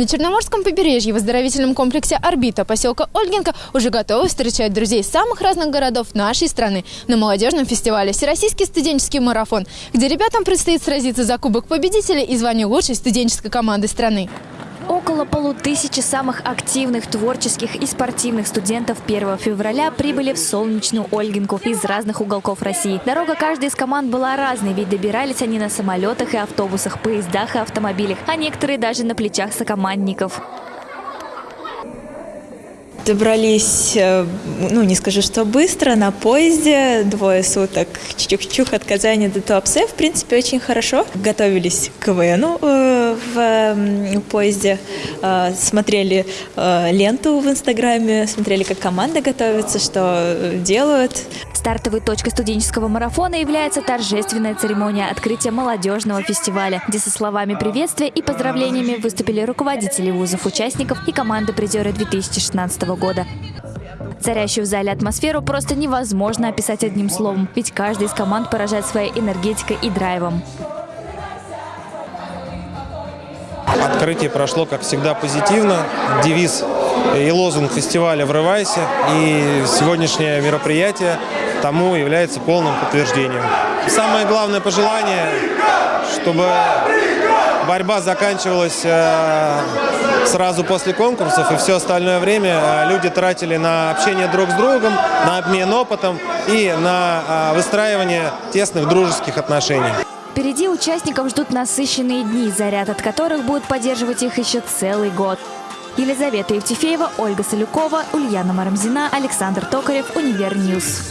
На Черноморском побережье в оздоровительном комплексе «Орбита» поселка Ольгинка уже готовы встречать друзей самых разных городов нашей страны на молодежном фестивале «Всероссийский студенческий марафон», где ребятам предстоит сразиться за Кубок Победителя и звание лучшей студенческой команды страны. Около полутысячи самых активных творческих и спортивных студентов 1 февраля прибыли в солнечную Ольгинку из разных уголков России. Дорога каждой из команд была разной, ведь добирались они на самолетах и автобусах, поездах и автомобилях, а некоторые даже на плечах сокомандников. Добрались, э, ну не скажу, что быстро, на поезде, двое суток, чух-чух от Казани до Туапсе, в принципе, очень хорошо. Готовились к КВНу э, в поезде, э, смотрели ленту в Инстаграме, смотрели, как команда готовится, что делают. Стартовой точкой студенческого марафона является торжественная церемония открытия молодежного фестиваля, где со словами приветствия и поздравлениями выступили руководители вузов, участников и команды призеры 2016 года. Царящую в зале атмосферу просто невозможно описать одним словом, ведь каждый из команд поражает своей энергетикой и драйвом. Открытие прошло, как всегда, позитивно. Девиз и лозунг фестиваля «Врывайся». И сегодняшнее мероприятие тому является полным подтверждением. Самое главное пожелание, чтобы борьба заканчивалась э, сразу после конкурсов, и все остальное время э, люди тратили на общение друг с другом, на обмен опытом и на э, выстраивание тесных дружеских отношений. Впереди участников ждут насыщенные дни, заряд от которых будет поддерживать их еще целый год. Елизавета Евтефеева, Ольга Солюкова, Ульяна Марамзина, Александр Токарев, Univer News.